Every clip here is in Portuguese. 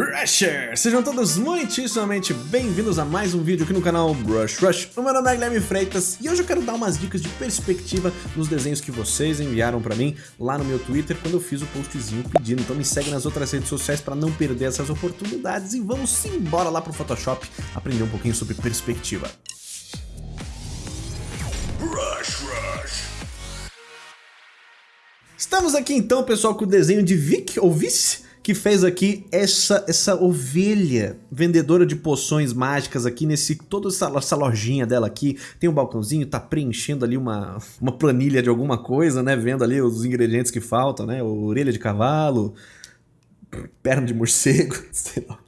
Rusher! Sejam todos muitíssimamente bem-vindos a mais um vídeo aqui no canal Brush Rush. O meu nome é Guilherme Freitas e hoje eu quero dar umas dicas de perspectiva nos desenhos que vocês enviaram pra mim lá no meu Twitter quando eu fiz o postzinho pedindo. Então me segue nas outras redes sociais para não perder essas oportunidades e vamos embora lá pro Photoshop aprender um pouquinho sobre perspectiva. Rush Rush! Estamos aqui então, pessoal, com o desenho de Vic, ou Vice, que fez aqui essa, essa ovelha vendedora de poções mágicas aqui nesse toda essa, essa lojinha dela aqui. Tem um balcãozinho, tá preenchendo ali uma, uma planilha de alguma coisa, né? Vendo ali os ingredientes que faltam, né? Orelha de cavalo, perna de morcego, sei lá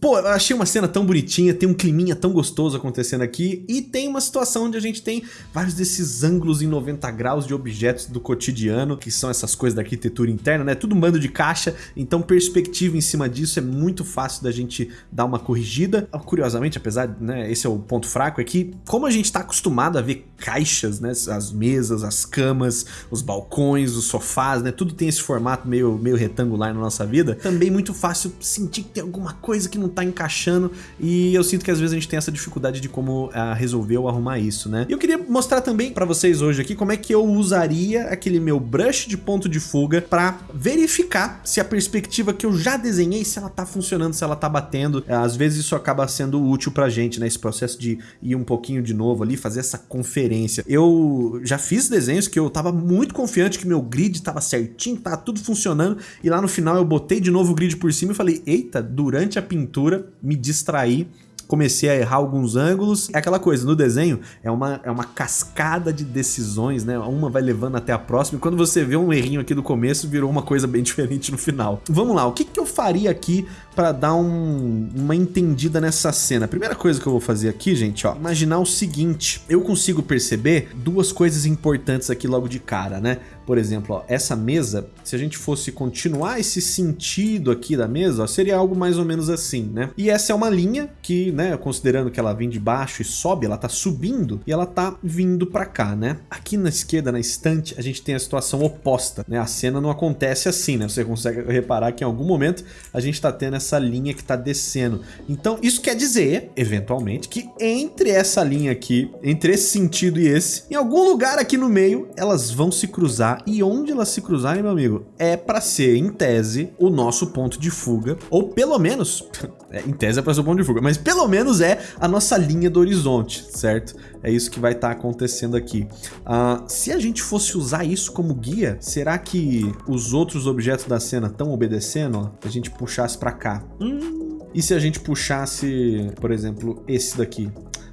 Pô, eu achei uma cena tão bonitinha, tem um climinha tão gostoso acontecendo aqui e tem uma situação onde a gente tem vários desses ângulos em 90 graus de objetos do cotidiano, que são essas coisas da arquitetura interna, né? Tudo um bando de caixa, então perspectiva em cima disso é muito fácil da gente dar uma corrigida. Curiosamente, apesar, né, esse é o ponto fraco, é que como a gente tá acostumado a ver caixas, né, as mesas, as camas, os balcões, os sofás, né, tudo tem esse formato meio, meio retangular na nossa vida, também muito fácil sentir que tem alguma coisa que não tá encaixando e eu sinto que às vezes a gente tem essa dificuldade de como uh, resolver ou arrumar isso, né? E eu queria mostrar também para vocês hoje aqui como é que eu usaria aquele meu brush de ponto de fuga para verificar se a perspectiva que eu já desenhei, se ela tá funcionando, se ela tá batendo. Uh, às vezes isso acaba sendo útil pra gente, né? Esse processo de ir um pouquinho de novo ali, fazer essa conferência. Eu já fiz desenhos que eu tava muito confiante que meu grid tava certinho, tava tudo funcionando e lá no final eu botei de novo o grid por cima e falei, eita, durante a pintura, me distraí comecei a errar alguns ângulos. É aquela coisa, no desenho é uma, é uma cascada de decisões, né? Uma vai levando até a próxima e quando você vê um errinho aqui do começo, virou uma coisa bem diferente no final. Vamos lá, o que, que eu faria aqui para dar um, uma entendida nessa cena? A primeira coisa que eu vou fazer aqui, gente, ó, imaginar o seguinte, eu consigo perceber duas coisas importantes aqui logo de cara, né? Por exemplo, ó, essa mesa, se a gente fosse continuar esse sentido aqui da mesa, ó, seria algo mais ou menos assim, né? E essa é uma linha que, né, considerando que ela vem de baixo e sobe, ela tá subindo e ela tá vindo para cá, né? Aqui na esquerda, na estante, a gente tem a situação oposta, né? A cena não acontece assim, né? Você consegue reparar que em algum momento a gente tá tendo essa linha que tá descendo. Então, isso quer dizer, eventualmente, que entre essa linha aqui, entre esse sentido e esse, em algum lugar aqui no meio, elas vão se cruzar e onde elas se cruzarem, meu amigo, é para ser, em tese, o nosso ponto de fuga, ou pelo menos, é, em tese é para ser o ponto de fuga, mas pelo menos é a nossa linha do horizonte, certo? É isso que vai estar tá acontecendo aqui. Uh, se a gente fosse usar isso como guia, será que os outros objetos da cena estão obedecendo? Ó, a gente puxasse para cá. Hum. E se a gente puxasse, por exemplo, esse daqui?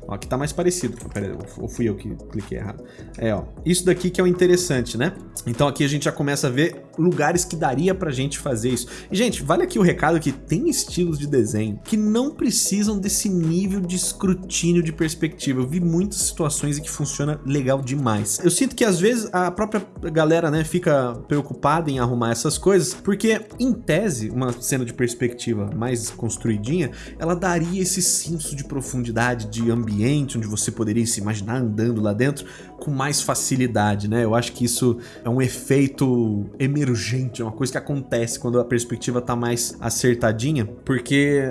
Ó, aqui tá mais parecido. Pera aí, ou fui eu que cliquei errado. É, ó. Isso daqui que é o interessante, né? Então aqui a gente já começa a ver lugares que daria pra gente fazer isso. E, gente, vale aqui o recado que tem estilos de desenho que não precisam desse nível de escrutínio de perspectiva. Eu vi muitas situações em que funciona legal demais. Eu sinto que às vezes a própria galera, né, fica preocupada em arrumar essas coisas, porque em tese, uma cena de perspectiva mais construidinha, ela daria esse senso de profundidade, de ambiente onde você poderia se imaginar andando lá dentro com mais facilidade, né? Eu acho que isso é um efeito emergente, é uma coisa que acontece quando a perspectiva tá mais acertadinha, porque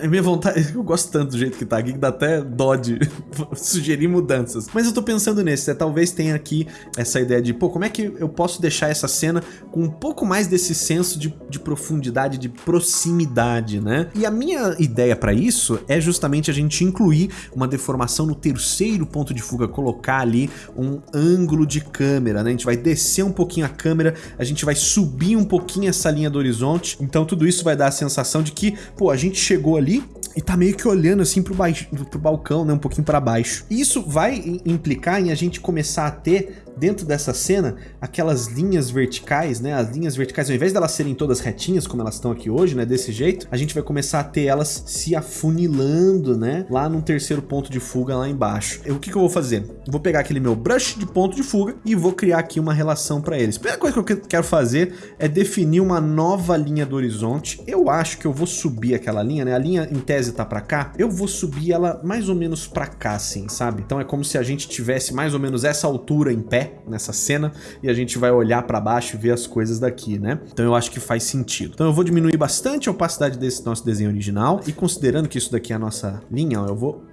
a minha vontade, eu gosto tanto do jeito que tá aqui que dá até dó de sugerir mudanças. Mas eu tô pensando nesse, é, talvez tenha aqui essa ideia de, pô, como é que eu posso deixar essa cena com um pouco mais desse senso de, de profundidade, de proximidade, né? E a minha ideia para isso é justamente a gente incluir uma deformação no terceiro ponto de fuga, colocar ali um ângulo de câmera, né? A gente vai descer um pouquinho a câmera, a gente vai subir um pouquinho essa linha do horizonte, então tudo isso vai dar a sensação de que, pô, a gente chegou ali e tá meio que olhando assim pro, baixo, pro balcão, né, um pouquinho para baixo. E isso vai implicar em a gente começar a ter dentro dessa cena, aquelas linhas verticais, né? As linhas verticais, ao invés delas serem todas retinhas, como elas estão aqui hoje, né? Desse jeito, a gente vai começar a ter elas se afunilando, né? Lá num terceiro ponto de fuga lá embaixo. O que, que eu vou fazer? vou pegar aquele meu brush de ponto de fuga e vou criar aqui uma relação para eles. A primeira coisa que eu quero fazer é definir uma nova linha do horizonte. Eu acho que eu vou subir aquela linha, né? A linha em tese tá para cá. Eu vou subir ela mais ou menos para cá, assim, sabe? Então é como se a gente tivesse mais ou menos essa altura em pé nessa cena e a gente vai olhar para baixo e ver as coisas daqui, né? Então eu acho que faz sentido. Então eu vou diminuir bastante a opacidade desse nosso desenho original e considerando que isso daqui é a nossa linha, ó, eu vou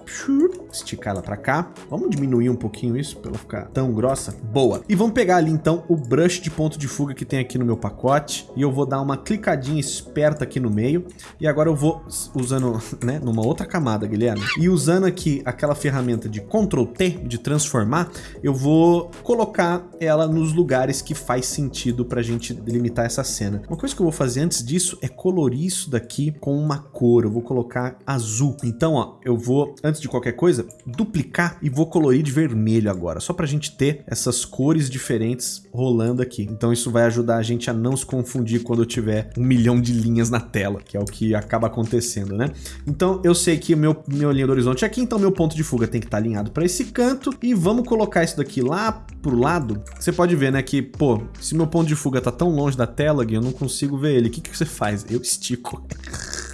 esticar ela para cá. Vamos diminuir um pouquinho isso para ela ficar tão grossa. Boa. E vamos pegar ali então o brush de ponto de fuga que tem aqui no meu pacote e eu vou dar uma clicadinha esperta aqui no meio e agora eu vou usando, né, numa outra camada, Guilherme, e usando aqui aquela ferramenta de Ctrl T de transformar, eu vou colocar ela nos lugares que faz sentido para a gente delimitar essa cena. Uma coisa que eu vou fazer antes disso é colorir isso daqui com uma cor. Eu vou colocar azul. Então, ó, eu vou antes de qualquer coisa, duplicar e vou colorir de vermelho agora, só para a gente ter essas cores diferentes rolando aqui. Então isso vai ajudar a gente a não se confundir quando eu tiver um milhão de linhas na tela, que é o que acaba acontecendo, né? Então eu sei que meu, meu linha do horizonte é aqui, então meu ponto de fuga tem que estar tá alinhado para esse canto e vamos colocar isso daqui lá pro lado. Você pode ver, né, que, pô, se meu ponto de fuga tá tão longe da tela, Gui, eu não consigo ver ele. O que, que você faz? Eu estico.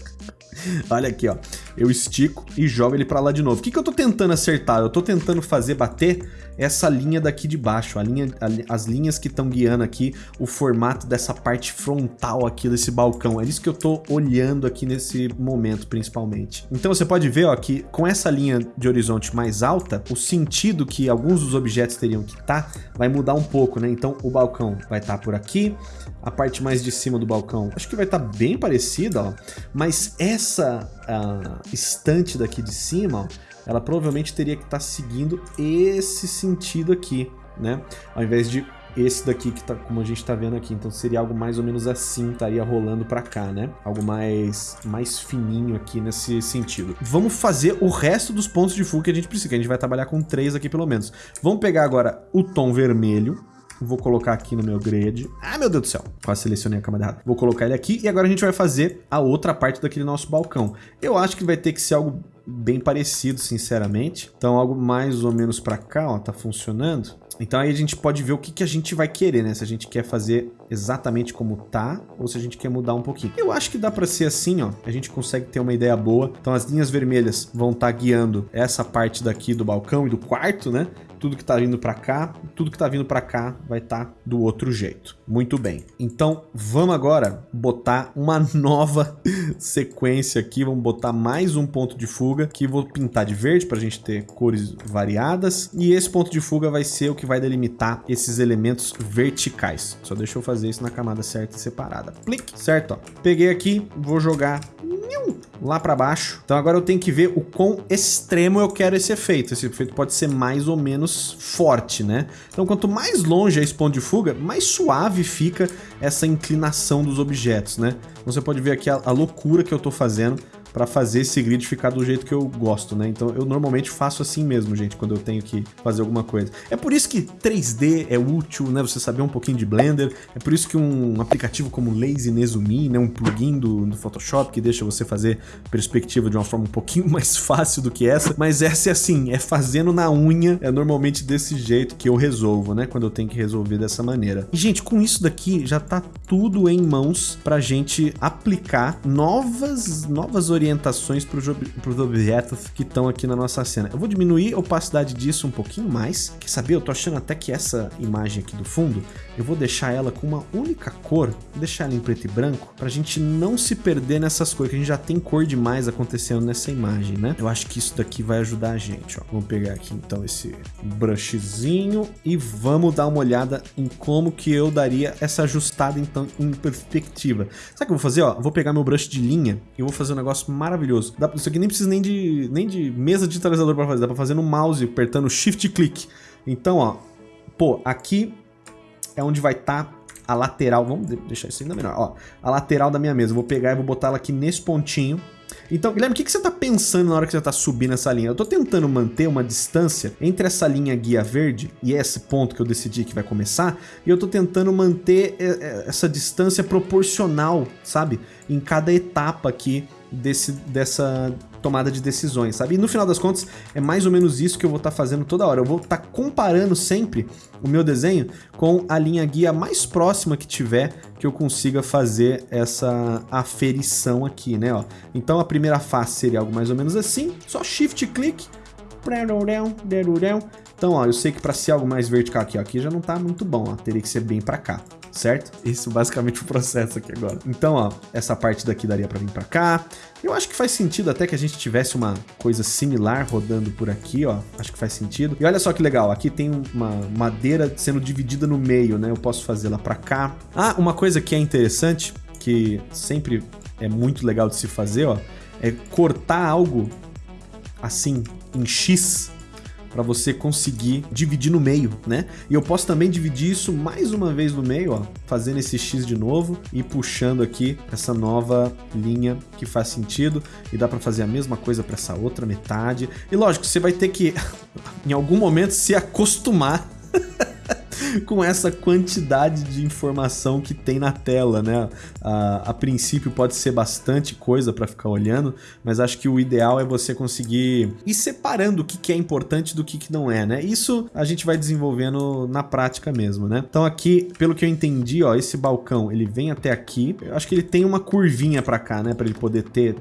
Olha aqui, ó. Eu estico e jogo ele para lá de novo. O que, que eu tô tentando acertar? Eu tô tentando fazer bater essa linha daqui de baixo, a linha, a, as linhas que estão guiando aqui o formato dessa parte frontal aqui desse balcão. É isso que eu tô olhando aqui nesse momento, principalmente. Então você pode ver, ó, que com essa linha de horizonte mais alta, o sentido que alguns dos objetos teriam que estar tá, vai mudar um pouco, né? Então o balcão vai estar tá por aqui, a parte mais de cima do balcão, acho que vai estar tá bem parecida, ó, mas essa estante daqui de cima, ela provavelmente teria que estar tá seguindo esse sentido aqui, né? Ao invés de esse daqui que tá como a gente tá vendo aqui. Então seria algo mais ou menos assim, estaria rolando para cá, né? Algo mais mais fininho aqui nesse sentido. Vamos fazer o resto dos pontos de fuga que a gente precisa, que a gente vai trabalhar com três aqui pelo menos. Vamos pegar agora o tom vermelho, Vou colocar aqui no meu grid. Ah, meu Deus do céu. Quase selecionei a camada errada. Vou colocar ele aqui e agora a gente vai fazer a outra parte daquele nosso balcão. Eu acho que vai ter que ser algo bem parecido, sinceramente. Então, algo mais ou menos para cá, ó, tá funcionando. Então aí a gente pode ver o que, que a gente vai querer, né? Se a gente quer fazer exatamente como tá, ou se a gente quer mudar um pouquinho. Eu acho que dá para ser assim, ó. A gente consegue ter uma ideia boa. Então as linhas vermelhas vão estar tá guiando essa parte daqui do balcão e do quarto, né? Tudo que está vindo para cá, tudo que está vindo para cá vai estar tá do outro jeito. Muito bem. Então, vamos agora botar uma nova sequência aqui, vamos botar mais um ponto de fuga, que vou pintar de verde para a gente ter cores variadas, e esse ponto de fuga vai ser o que vai delimitar esses elementos verticais. Só deixa eu fazer isso na camada certa e separada. Clique, certo? Ó. Peguei aqui, vou jogar lá para baixo. Então agora eu tenho que ver o quão extremo eu quero esse efeito. Esse efeito pode ser mais ou menos forte, né? Então quanto mais longe é esse ponto de fuga, mais suave fica essa inclinação dos objetos, né? Então você pode ver aqui a, a loucura que eu tô fazendo para fazer esse grid ficar do jeito que eu gosto, né? Então eu normalmente faço assim mesmo, gente, quando eu tenho que fazer alguma coisa. É por isso que 3D é útil, né? Você saber um pouquinho de Blender. É por isso que um aplicativo como Lazy Nezumi, né? Um plugin do, do Photoshop que deixa você fazer perspectiva de uma forma um pouquinho mais fácil do que essa. Mas essa é assim, é fazendo na unha, é normalmente desse jeito que eu resolvo, né? Quando eu tenho que resolver dessa maneira. E, gente, com isso daqui já tá tudo em mãos pra gente aplicar novas, novas orientações orientações para os objetos que estão aqui na nossa cena. Eu vou diminuir a opacidade disso um pouquinho mais. Quer saber? Eu tô achando até que essa imagem aqui do fundo, eu vou deixar ela com uma única cor, deixar ela em preto e branco, para a gente não se perder nessas cores, que a gente já tem cor demais acontecendo nessa imagem, né? Eu acho que isso daqui vai ajudar a gente, ó. Vamos pegar aqui então esse brushzinho e vamos dar uma olhada em como que eu daria essa ajustada então em perspectiva. Sabe o que eu vou fazer? Ó, vou pegar meu brush de linha e vou fazer um negócio maravilhoso. Dá, isso aqui nem precisa nem de, nem de mesa digitalizador para fazer, dá para fazer no mouse, apertando Shift Click. Então, ó, pô, aqui é onde vai estar tá a lateral, vamos deixar isso ainda melhor, ó, a lateral da minha mesa. Eu vou pegar e vou botar ela aqui nesse pontinho. Então, Guilherme, o que, que você está pensando na hora que você está subindo essa linha? Eu estou tentando manter uma distância entre essa linha guia verde e esse ponto que eu decidi que vai começar, e eu estou tentando manter é, é, essa distância proporcional, sabe? Em cada etapa aqui desse, dessa tomada de decisões, sabe? E no final das contas, é mais ou menos isso que eu vou estar tá fazendo toda hora. Eu vou estar tá comparando sempre o meu desenho com a linha guia mais próxima que tiver que eu consiga fazer essa aferição aqui, né? Ó. Então a primeira face seria algo mais ou menos assim, só shift click, Então, ó, eu sei que para ser algo mais vertical aqui, ó, aqui já não tá muito bom, ó, teria que ser bem para cá certo? Isso basicamente o processo aqui agora. Então, ó, essa parte daqui daria para vir para cá. Eu acho que faz sentido até que a gente tivesse uma coisa similar rodando por aqui, ó. Acho que faz sentido. E olha só que legal, aqui tem uma madeira sendo dividida no meio, né? Eu posso fazê-la para cá. Ah, uma coisa que é interessante, que sempre é muito legal de se fazer, ó, é cortar algo assim em X para você conseguir dividir no meio, né? E eu posso também dividir isso mais uma vez no meio, ó, fazendo esse X de novo e puxando aqui essa nova linha que faz sentido e dá para fazer a mesma coisa para essa outra metade. E lógico, você vai ter que em algum momento se acostumar com essa quantidade de informação que tem na tela, né? A, a princípio pode ser bastante coisa para ficar olhando, mas acho que o ideal é você conseguir ir separando o que, que é importante do que, que não é, né? Isso a gente vai desenvolvendo na prática mesmo, né? Então aqui, pelo que eu entendi, ó, esse balcão, ele vem até aqui. Eu acho que ele tem uma curvinha para cá, né? Para ele poder ter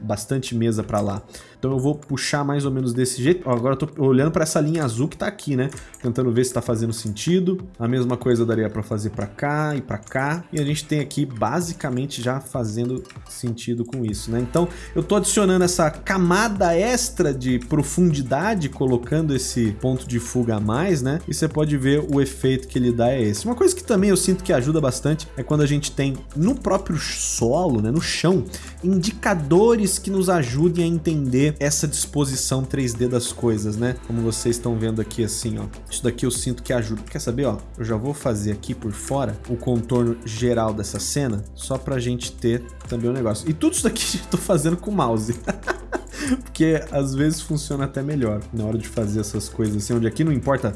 bastante mesa para lá. Então eu vou puxar mais ou menos desse jeito. Ó, agora eu tô olhando para essa linha azul que tá aqui, né? Tentando ver se tá fazendo sentido. A mesma coisa daria para fazer para cá e para cá. E a gente tem aqui basicamente já fazendo sentido com isso, né? Então eu tô adicionando essa camada extra de profundidade, colocando esse ponto de fuga a mais, né? E você pode ver o efeito que ele dá é esse. Uma coisa que também eu sinto que ajuda bastante é quando a gente tem no próprio solo, né, no chão, indicadores que nos ajudem a entender essa disposição 3D das coisas, né? Como vocês estão vendo aqui assim, ó. Isso daqui eu sinto que ajuda. Quer saber, ó? Eu já vou fazer aqui por fora o contorno geral dessa cena, só pra gente ter também o um negócio. E tudo isso daqui eu tô fazendo com o mouse. Porque às vezes funciona até melhor na hora de fazer essas coisas assim, onde aqui não importa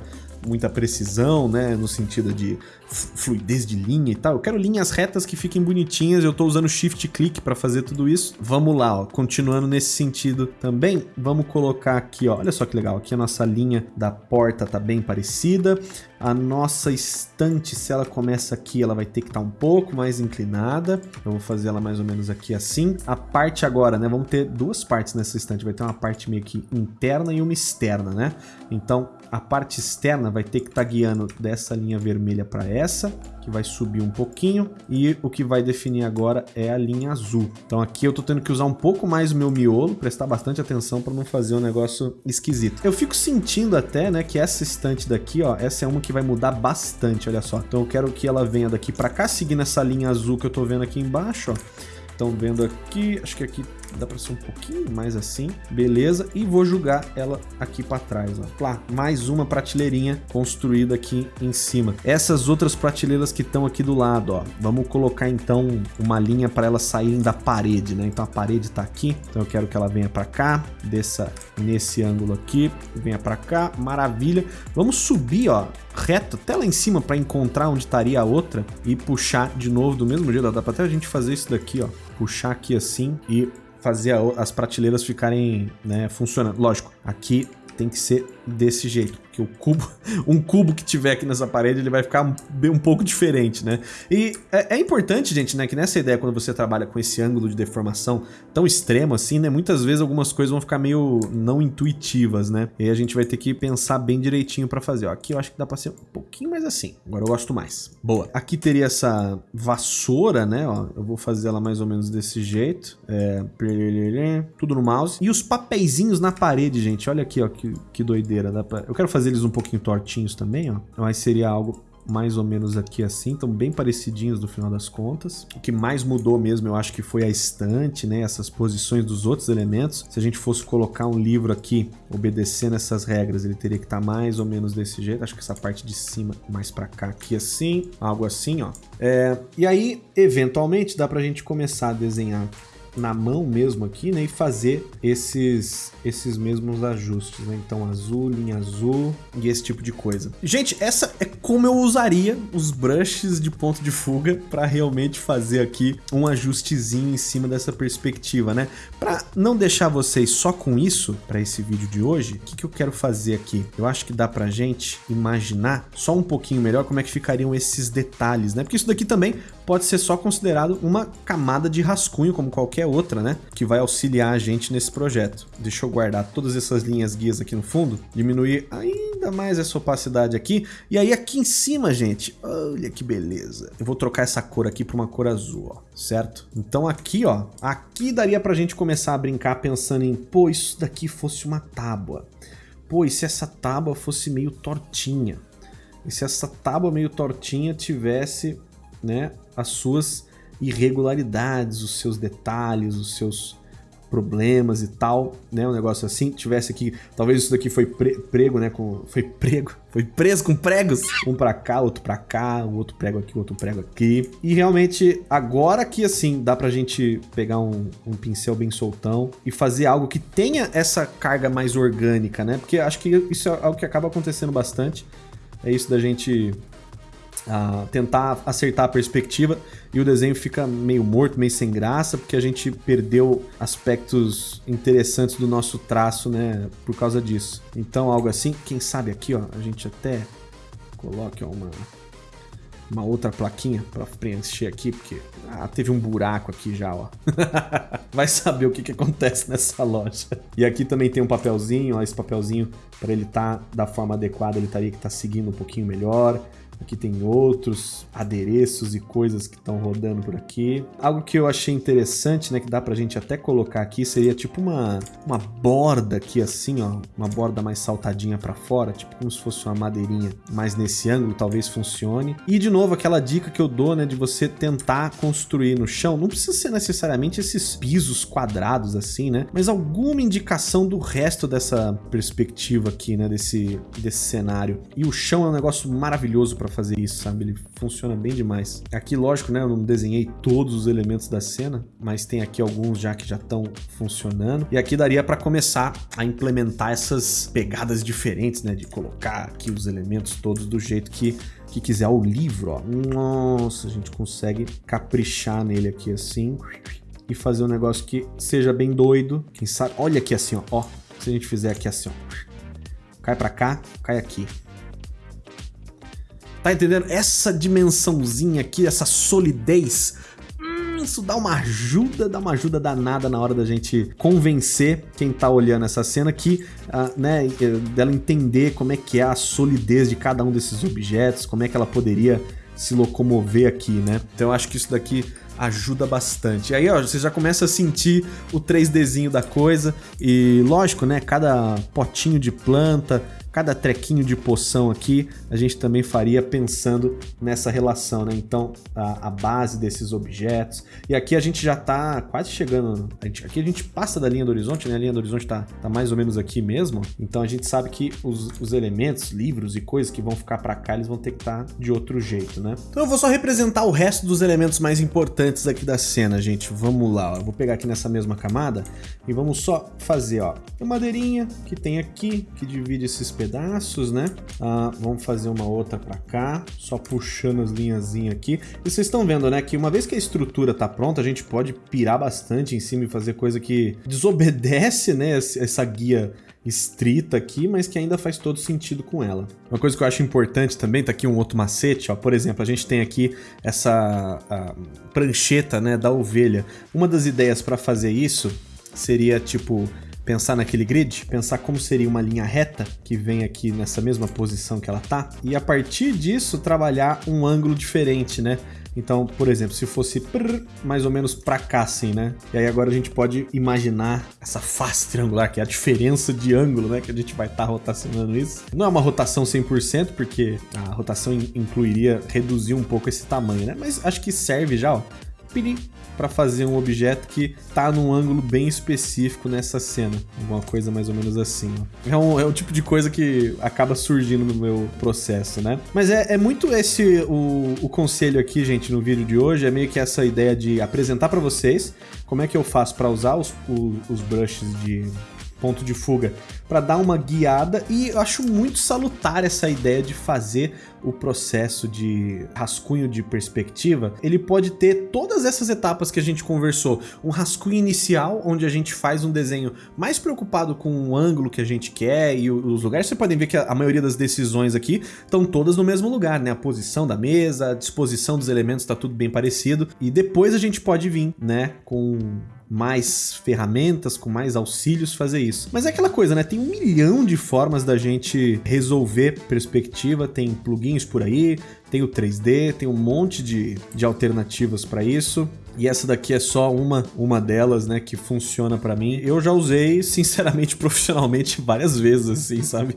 muita precisão, né, no sentido de fluidez de linha e tal. Eu quero linhas retas que fiquem bonitinhas, eu tô usando shift click para fazer tudo isso. Vamos lá, ó, continuando nesse sentido também, vamos colocar aqui, ó, olha só que legal, aqui a nossa linha da porta tá bem parecida. A nossa estante, se ela começa aqui, ela vai ter que estar tá um pouco mais inclinada. Eu vou fazer ela mais ou menos aqui assim. A parte agora, né, vamos ter duas partes nessa estante, vai ter uma parte meio que interna e uma externa, né? Então, a parte externa vai ter que estar tá guiando dessa linha vermelha para essa, que vai subir um pouquinho, e o que vai definir agora é a linha azul. Então aqui eu tô tendo que usar um pouco mais o meu miolo, prestar bastante atenção para não fazer um negócio esquisito. Eu fico sentindo até, né, que essa estante daqui, ó, essa é uma que vai mudar bastante, olha só. Então eu quero que ela venha daqui para cá, seguindo essa linha azul que eu tô vendo aqui embaixo, ó. Estão vendo aqui, acho que aqui dá para ser um pouquinho mais assim, beleza, e vou jogar ela aqui para trás, ó. Lá, mais uma prateleirinha construída aqui em cima. Essas outras prateleiras que estão aqui do lado, ó, vamos colocar então uma linha para elas saírem da parede, né? Então a parede tá aqui, então eu quero que ela venha para cá, desça nesse ângulo aqui, venha para cá, maravilha. Vamos subir, ó, reto até lá em cima para encontrar onde estaria a outra e puxar de novo do mesmo jeito, dá para até a gente fazer isso daqui, ó, puxar aqui assim e fazer as prateleiras ficarem né, funcionando. Lógico, aqui tem que ser desse jeito que o cubo, um cubo que tiver aqui nessa parede, ele vai ficar bem, um pouco diferente, né? E é, é, importante, gente, né, que nessa ideia, quando você trabalha com esse ângulo de deformação tão extremo assim, né, muitas vezes algumas coisas vão ficar meio não intuitivas, né? E aí a gente vai ter que pensar bem direitinho para fazer. Ó, aqui eu acho que dá para ser um pouquinho mais assim. Agora eu gosto mais. Boa. Aqui teria essa vassoura, né? Ó, eu vou fazer ela mais ou menos desse jeito. É... Tudo no mouse. E os papeizinhos na parede, gente. Olha aqui, ó, que, que doideira. Dá pra... Eu quero fazer eles um pouquinho tortinhos também, ó. Mas seria algo mais ou menos aqui assim, estão bem parecidinhos no final das contas. O que mais mudou mesmo, eu acho que foi a estante, né, essas posições dos outros elementos. Se a gente fosse colocar um livro aqui, obedecendo essas regras, ele teria que estar tá mais ou menos desse jeito. Acho que essa parte de cima mais para cá aqui assim, algo assim, ó. É, e aí, eventualmente, dá pra gente começar a desenhar na mão mesmo aqui, né, e fazer esses esses mesmos ajustes, né? Então azul, linha azul e esse tipo de coisa. Gente, essa é como eu usaria os brushes de ponto de fuga para realmente fazer aqui um ajustezinho em cima dessa perspectiva, né? Para não deixar vocês só com isso para esse vídeo de hoje, o que, que eu quero fazer aqui? Eu acho que dá pra gente imaginar só um pouquinho melhor como é que ficariam esses detalhes, né? Porque isso daqui também pode ser só considerado uma camada de rascunho como qualquer outra, né? Que vai auxiliar a gente nesse projeto. Deixa eu guardar todas essas linhas guias aqui no fundo, diminuir ainda mais essa opacidade aqui. E aí aqui em cima, gente, olha que beleza. Eu vou trocar essa cor aqui para uma cor azul, ó, certo? Então aqui, ó, aqui daria pra gente começar a brincar pensando em, pô, isso daqui fosse uma tábua. Pô, e se essa tábua fosse meio tortinha? E se essa tábua meio tortinha tivesse, né, as suas irregularidades, os seus detalhes, os seus problemas e tal, né? Um negócio assim, tivesse aqui, talvez isso daqui foi pre prego, né? Com, foi prego, foi preso com pregos, um para cá, outro para cá, o outro prego aqui, outro prego aqui. E realmente agora que assim dá pra gente pegar um, um pincel bem soltão e fazer algo que tenha essa carga mais orgânica, né? Porque acho que isso é algo que acaba acontecendo bastante. É isso da gente uh, tentar acertar a perspectiva e o desenho fica meio morto, meio sem graça, porque a gente perdeu aspectos interessantes do nosso traço, né, por causa disso. Então, algo assim, quem sabe aqui, ó, a gente até coloque ó, uma, uma outra plaquinha para preencher aqui, porque ah, teve um buraco aqui já, ó. Vai saber o que, que acontece nessa loja. E aqui também tem um papelzinho, ó, esse papelzinho, para ele estar tá da forma adequada, ele estaria que tá seguindo um pouquinho melhor. Aqui tem outros adereços e coisas que estão rodando por aqui. Algo que eu achei interessante, né, que dá pra gente até colocar aqui, seria tipo uma, uma borda aqui assim, ó, uma borda mais saltadinha para fora, tipo como se fosse uma madeirinha, mas nesse ângulo talvez funcione. E de novo, aquela dica que eu dou, né, de você tentar construir no chão, não precisa ser necessariamente esses pisos quadrados assim, né, mas alguma indicação do resto dessa perspectiva aqui, né, desse, desse cenário. E o chão é um negócio maravilhoso para para fazer isso, sabe? Ele funciona bem demais. Aqui, lógico, né? Eu não desenhei todos os elementos da cena, mas tem aqui alguns já que já estão funcionando. E aqui daria para começar a implementar essas pegadas diferentes, né? De colocar aqui os elementos todos do jeito que que quiser o livro, ó. Nossa, a gente consegue caprichar nele aqui assim e fazer um negócio que seja bem doido. Quem sabe? Olha aqui assim, ó. ó se a gente fizer aqui assim, ó. Cai para cá, cai aqui. Tá entendendo? Essa dimensãozinha aqui, essa solidez, hum, isso dá uma ajuda, dá uma ajuda danada na hora da gente convencer quem tá olhando essa cena que, uh, né, dela entender como é que é a solidez de cada um desses objetos, como é que ela poderia se locomover aqui, né? Então eu acho que isso daqui ajuda bastante. E aí, ó, você já começa a sentir o 3Dzinho da coisa e lógico, né, cada potinho de planta, cada trequinho de poção aqui a gente também faria pensando nessa relação, né? Então, a, a base desses objetos. E aqui a gente já tá quase chegando... A gente, aqui a gente passa da linha do horizonte, né? A linha do horizonte tá, tá mais ou menos aqui mesmo. Então a gente sabe que os, os elementos, livros e coisas que vão ficar para cá, eles vão ter que estar tá de outro jeito, né? Então eu vou só representar o resto dos elementos mais importantes aqui da cena, gente. Vamos lá, ó. Eu vou pegar aqui nessa mesma camada e vamos só fazer, ó. Uma madeirinha que tem aqui, que divide esses pedaços pedaços, né? Ah, vamos fazer uma outra para cá, só puxando as linhazinhas aqui. E vocês estão vendo, né, que uma vez que a estrutura tá pronta, a gente pode pirar bastante em cima e fazer coisa que desobedece, né, essa guia estrita aqui, mas que ainda faz todo sentido com ela. Uma coisa que eu acho importante também, tá aqui um outro macete, ó, por exemplo, a gente tem aqui essa prancheta, né, da ovelha. Uma das ideias para fazer isso seria, tipo, pensar naquele grid, pensar como seria uma linha reta que vem aqui nessa mesma posição que ela tá, e a partir disso trabalhar um ângulo diferente, né? Então, por exemplo, se fosse prrr, mais ou menos pra cá assim, né? E aí agora a gente pode imaginar essa face triangular, que é a diferença de ângulo, né? Que a gente vai estar tá rotacionando isso. Não é uma rotação 100%, porque a rotação incluiria reduzir um pouco esse tamanho, né? Mas acho que serve já, ó para fazer um objeto que tá num ângulo bem específico nessa cena. Alguma coisa mais ou menos assim. É um, é um tipo de coisa que acaba surgindo no meu processo, né? Mas é, é muito esse o, o conselho aqui, gente, no vídeo de hoje. É meio que essa ideia de apresentar para vocês como é que eu faço para usar os, os, os brushes de ponto de fuga para dar uma guiada e eu acho muito salutar essa ideia de fazer o processo de rascunho de perspectiva. Ele pode ter todas essas etapas que a gente conversou. Um rascunho inicial, onde a gente faz um desenho mais preocupado com o ângulo que a gente quer e os lugares. Você podem ver que a maioria das decisões aqui estão todas no mesmo lugar, né? A posição da mesa, a disposição dos elementos está tudo bem parecido. E depois a gente pode vir, né, com mais ferramentas, com mais auxílios fazer isso. Mas é aquela coisa, né? Tem um milhão de formas da gente resolver perspectiva, tem plugins por aí, tem o 3D, tem um monte de, de alternativas para isso. E essa daqui é só uma, uma delas, né, que funciona para mim. Eu já usei, sinceramente, profissionalmente várias vezes, assim, sabe?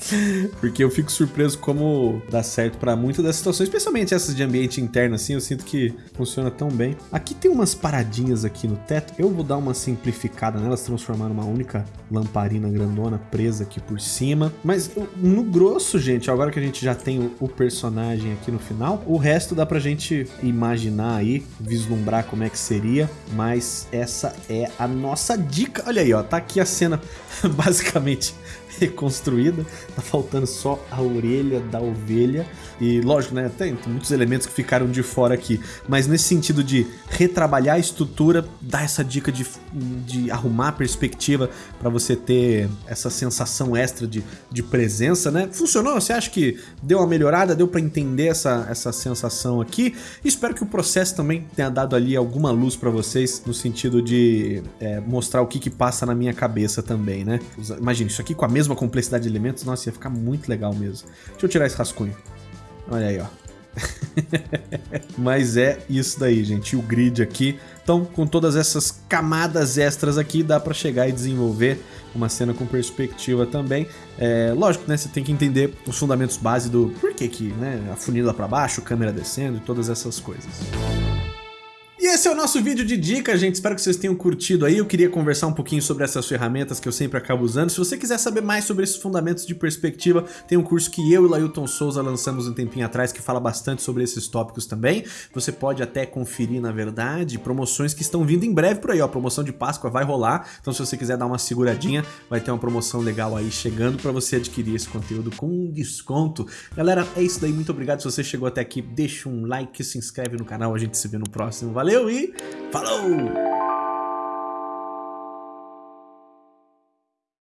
Porque eu fico surpreso como dá certo para muitas dessas situações, especialmente essas de ambiente interno, assim, eu sinto que funciona tão bem. Aqui tem umas paradinhas aqui no teto, eu vou dar uma simplificada nelas, transformar numa única lamparina grandona presa aqui por cima. Mas no grosso, gente, agora que a gente já tem o personagem aqui no final, o resto dá pra gente imaginar aí, vislumbrar lembrar como é que seria, mas essa é a nossa dica. Olha aí, ó, tá aqui a cena basicamente reconstruída, tá faltando só a orelha da ovelha. E lógico, né, tem, tem, muitos elementos que ficaram de fora aqui, mas nesse sentido de retrabalhar a estrutura, dar essa dica de, de arrumar a perspectiva para você ter essa sensação extra de, de presença, né? Funcionou? Você acha que deu uma melhorada? Deu para entender essa, essa sensação aqui? Espero que o processo também tenha dado ali alguma luz para vocês, no sentido de é, mostrar o que que passa na minha cabeça também, né? Imagina, isso aqui com a mesma complexidade de elementos, nossa, ia ficar muito legal mesmo. Deixa eu tirar esse rascunho. Olha aí, ó. Mas é isso daí, gente. o grid aqui. Então, com todas essas camadas extras aqui, dá para chegar e desenvolver uma cena com perspectiva também. É, lógico, né? Você tem que entender os fundamentos base do por que que, né? A funila para baixo, câmera descendo e todas essas coisas. E esse é o nosso vídeo de dica, gente. Espero que vocês tenham curtido aí. Eu queria conversar um pouquinho sobre essas ferramentas que eu sempre acabo usando. Se você quiser saber mais sobre esses fundamentos de perspectiva, tem um curso que eu e Lailton Souza lançamos um tempinho atrás que fala bastante sobre esses tópicos também. Você pode até conferir, na verdade, promoções que estão vindo em breve por aí, ó. Promoção de Páscoa vai rolar. Então se você quiser dar uma seguradinha, vai ter uma promoção legal aí chegando para você adquirir esse conteúdo com desconto. Galera, é isso daí. Muito obrigado se você chegou até aqui. Deixa um like, se inscreve no canal. A gente se vê no próximo. Valeu! Valeu e falou!